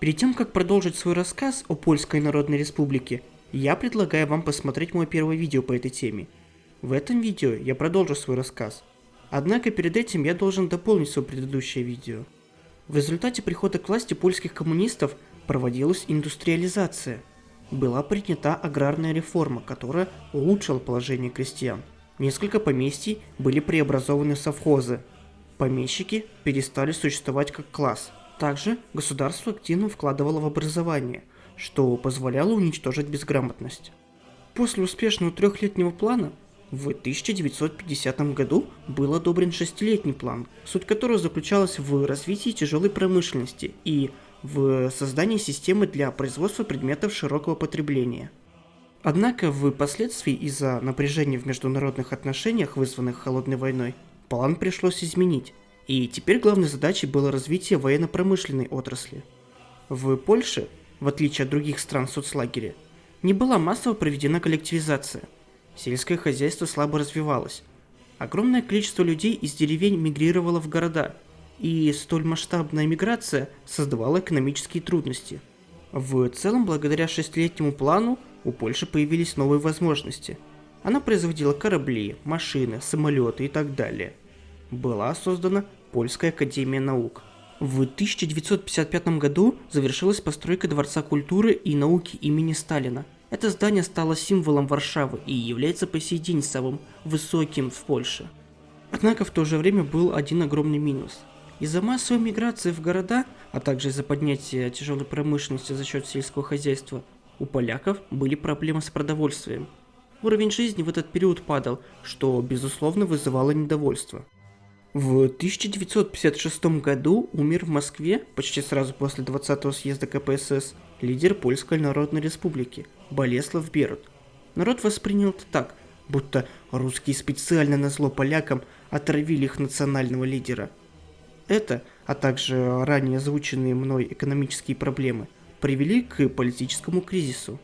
Перед тем, как продолжить свой рассказ о Польской Народной Республике, я предлагаю вам посмотреть мое первое видео по этой теме. В этом видео я продолжу свой рассказ. Однако перед этим я должен дополнить свое предыдущее видео. В результате прихода к власти польских коммунистов проводилась индустриализация. Была принята аграрная реформа, которая улучшила положение крестьян. Несколько поместий были преобразованы в совхозы. Помещики перестали существовать как класс – также государство активно вкладывало в образование, что позволяло уничтожить безграмотность. После успешного трехлетнего плана в 1950 году был одобрен шестилетний план, суть которого заключалась в развитии тяжелой промышленности и в создании системы для производства предметов широкого потребления. Однако в последствии из-за напряжения в международных отношениях, вызванных холодной войной, план пришлось изменить, и теперь главной задачей было развитие военно-промышленной отрасли. В Польше, в отличие от других стран соцлагеря, не была массово проведена коллективизация. Сельское хозяйство слабо развивалось. Огромное количество людей из деревень мигрировало в города, и столь масштабная миграция создавала экономические трудности. В целом, благодаря шестилетнему плану, у Польши появились новые возможности. Она производила корабли, машины, самолеты и так далее – была создана Польская академия наук. В 1955 году завершилась постройка Дворца культуры и науки имени Сталина. Это здание стало символом Варшавы и является по сей день самым высоким в Польше. Однако в то же время был один огромный минус. Из-за массовой миграции в города, а также из-за поднятия тяжелой промышленности за счет сельского хозяйства, у поляков были проблемы с продовольствием. Уровень жизни в этот период падал, что безусловно вызывало недовольство. В 1956 году умер в Москве, почти сразу после 20-го съезда КПСС, лидер Польской Народной Республики Болеслав Берут. Народ воспринял это так, будто русские специально на зло полякам отравили их национального лидера. Это, а также ранее озвученные мной экономические проблемы, привели к политическому кризису.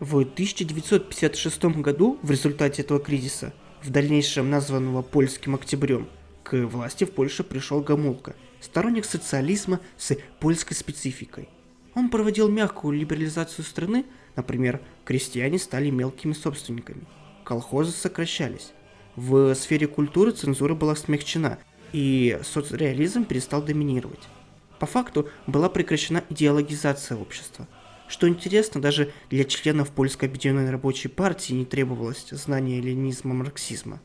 В 1956 году в результате этого кризиса, в дальнейшем названного польским октябрем, к власти в Польше пришел Гамулка, сторонник социализма с польской спецификой. Он проводил мягкую либерализацию страны, например, крестьяне стали мелкими собственниками, колхозы сокращались. В сфере культуры цензура была смягчена, и соцреализм перестал доминировать. По факту была прекращена идеологизация общества. Что интересно, даже для членов Польской объединенной рабочей партии не требовалось знания ленизма-марксизма.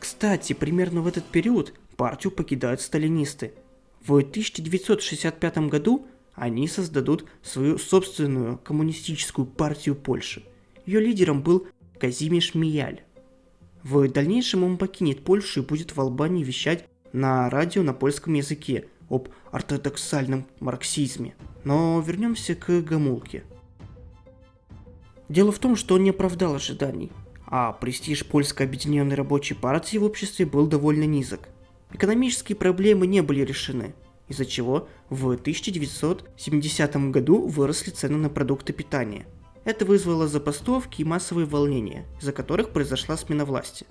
Кстати, примерно в этот период партию покидают сталинисты. В 1965 году они создадут свою собственную коммунистическую партию Польши. Ее лидером был Казимиш Мияль. В дальнейшем он покинет Польшу и будет в Албании вещать на радио на польском языке об ортодоксальном марксизме. Но вернемся к Гамулке. Дело в том, что он не оправдал ожиданий, а престиж польской объединенной рабочей партии в обществе был довольно низок. Экономические проблемы не были решены, из-за чего в 1970 году выросли цены на продукты питания. Это вызвало забастовки и массовые волнения, из-за которых произошла смена власти.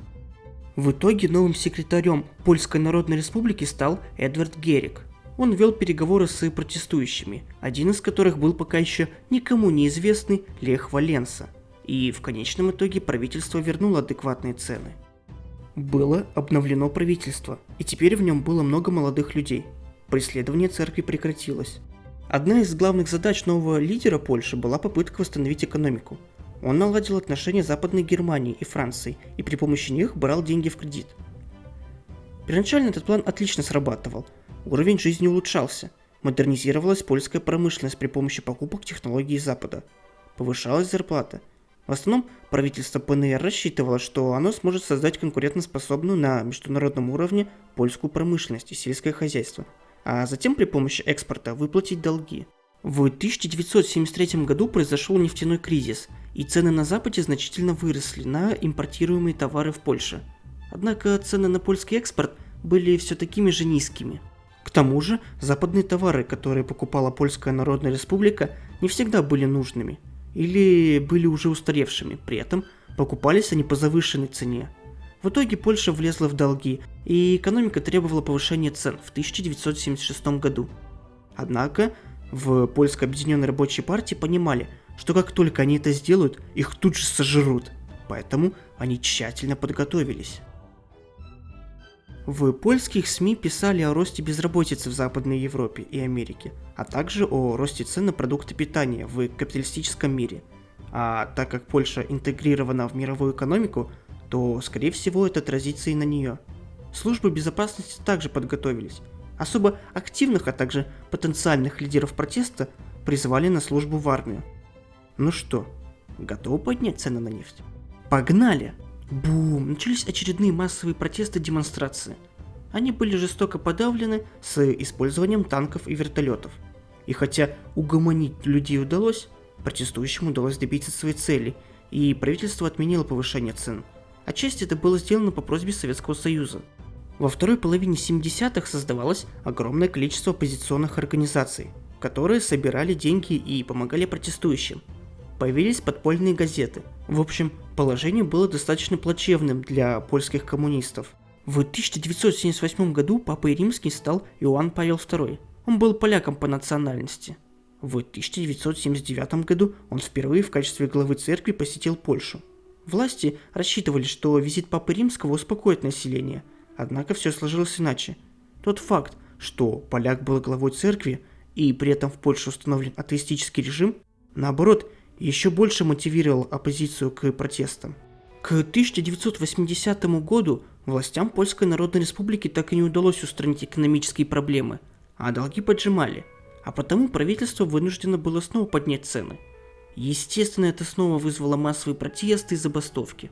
В итоге новым секретарем Польской Народной Республики стал Эдвард Герик. Он вел переговоры с протестующими, один из которых был пока еще никому неизвестный Лех Валенса. И в конечном итоге правительство вернуло адекватные цены – было обновлено правительство, и теперь в нем было много молодых людей. Преследование церкви прекратилось. Одна из главных задач нового лидера Польши была попытка восстановить экономику. Он наладил отношения Западной Германии и Франции и при помощи них брал деньги в кредит. Первоначально этот план отлично срабатывал. Уровень жизни улучшался. Модернизировалась польская промышленность при помощи покупок технологий Запада. Повышалась зарплата – в основном правительство ПНР рассчитывало, что оно сможет создать конкурентоспособную на международном уровне польскую промышленность и сельское хозяйство, а затем при помощи экспорта выплатить долги. В 1973 году произошел нефтяной кризис, и цены на Западе значительно выросли на импортируемые товары в Польше. Однако цены на польский экспорт были все такими же низкими. К тому же, западные товары, которые покупала Польская Народная Республика, не всегда были нужными – или были уже устаревшими, при этом покупались они по завышенной цене. В итоге Польша влезла в долги, и экономика требовала повышения цен в 1976 году. Однако в Польской объединенной рабочей партии понимали, что как только они это сделают, их тут же сожрут. Поэтому они тщательно подготовились. В польских СМИ писали о росте безработицы в Западной Европе и Америке, а также о росте цен на продукты питания в капиталистическом мире. А так как Польша интегрирована в мировую экономику, то, скорее всего, это отразится и на нее. Службы безопасности также подготовились. Особо активных, а также потенциальных лидеров протеста призывали на службу в армию. Ну что, готовы поднять цены на нефть? Погнали! Бум! Начались очередные массовые протесты демонстрации. Они были жестоко подавлены с использованием танков и вертолетов. И хотя угомонить людей удалось, протестующим удалось добиться своей цели, и правительство отменило повышение цен. Отчасти это было сделано по просьбе Советского Союза. Во второй половине 70-х создавалось огромное количество оппозиционных организаций, которые собирали деньги и помогали протестующим. Появились подпольные газеты. В общем, Положение было достаточно плачевным для польских коммунистов. В 1978 году папой римский стал Иоанн Павел II. Он был поляком по национальности. В 1979 году он впервые в качестве главы церкви посетил Польшу. Власти рассчитывали, что визит Папы Римского успокоит население, однако все сложилось иначе. Тот факт, что поляк был главой церкви и при этом в Польше установлен атеистический режим, наоборот, еще больше мотивировал оппозицию к протестам. К 1980 году властям Польской Народной Республики так и не удалось устранить экономические проблемы, а долги поджимали, а потому правительство вынуждено было снова поднять цены. Естественно, это снова вызвало массовые протесты и забастовки.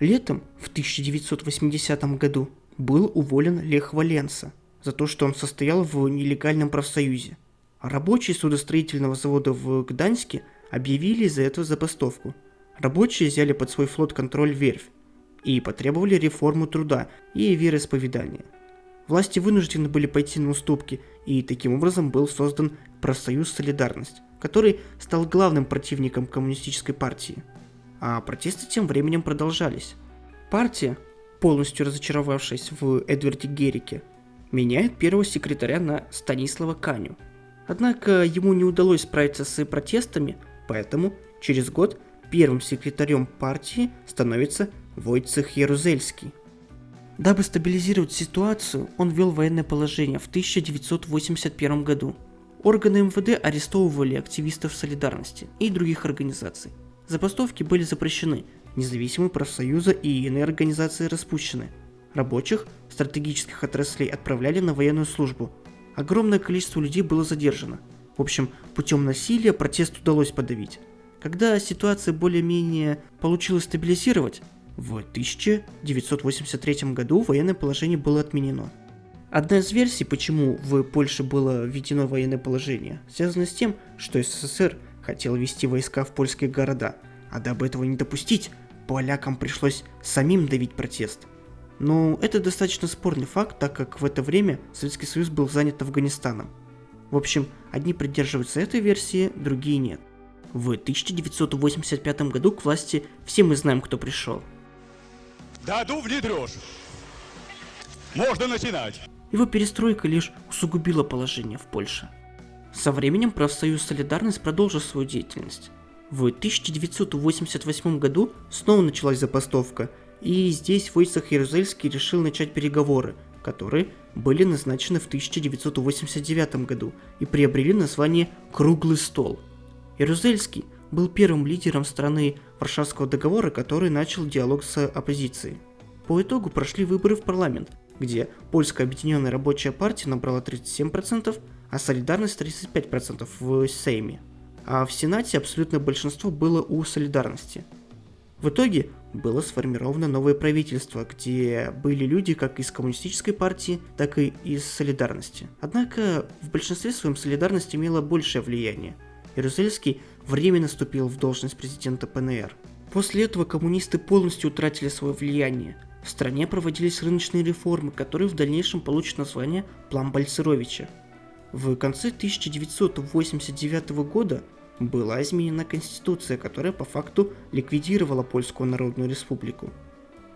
Летом в 1980 году был уволен Лех Валенса за то, что он состоял в нелегальном профсоюзе. Рабочие судостроительного завода в Гданьске – объявили из-за этого забастовку. Рабочие взяли под свой флот контроль верфь и потребовали реформу труда и вероисповедания. Власти вынуждены были пойти на уступки, и таким образом был создан профсоюз «Солидарность», который стал главным противником коммунистической партии. А протесты тем временем продолжались. Партия, полностью разочаровавшись в Эдварде Герике, меняет первого секретаря на Станислава Каню. Однако ему не удалось справиться с протестами, Поэтому через год первым секретарем партии становится Войцех Ярузельский. Дабы стабилизировать ситуацию, он ввел военное положение в 1981 году. Органы МВД арестовывали активистов солидарности и других организаций. Забастовки были запрещены, независимые профсоюзы и иные организации распущены. Рабочих стратегических отраслей отправляли на военную службу. Огромное количество людей было задержано – в общем, путем насилия протест удалось подавить. Когда ситуация более-менее получилось стабилизировать, в 1983 году военное положение было отменено. Одна из версий, почему в Польше было введено военное положение, связана с тем, что СССР хотел ввести войска в польские города, а дабы этого не допустить, полякам пришлось самим давить протест. Но это достаточно спорный факт, так как в это время Советский Союз был занят Афганистаном. В общем, одни придерживаются этой версии, другие нет. В 1985 году к власти все мы знаем, кто пришел. Даду внедрешь. Можно начинать. Его перестройка лишь усугубила положение в Польше. Со временем профсоюз «Солидарность» продолжил свою деятельность. В 1988 году снова началась забастовка, и здесь Войцех Ярузельский решил начать переговоры, которые были назначены в 1989 году и приобрели название «Круглый стол». Ярузельский был первым лидером страны Варшавского договора, который начал диалог с оппозицией. По итогу прошли выборы в парламент, где Польская объединенная рабочая партия набрала 37%, а Солидарность 35% в Сейме. А в Сенате абсолютное большинство было у Солидарности. В итоге было сформировано новое правительство, где были люди как из коммунистической партии, так и из солидарности. Однако в большинстве своем солидарность имела большее влияние. Ярузельский временно вступил в должность президента ПНР. После этого коммунисты полностью утратили свое влияние. В стране проводились рыночные реформы, которые в дальнейшем получат название «План Бальцеровича». В конце 1989 года была изменена конституция, которая по факту ликвидировала Польскую Народную Республику.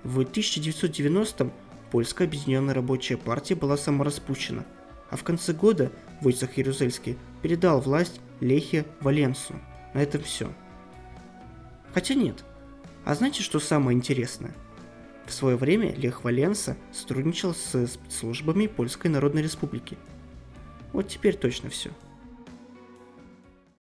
В 1990-м Польская объединенная рабочая партия была самораспущена, а в конце года Войцах Ярузельский передал власть Лехе Валенсу. На этом все. Хотя нет. А знаете, что самое интересное? В свое время Лех Валенса сотрудничал с спецслужбами Польской Народной Республики. Вот теперь точно все.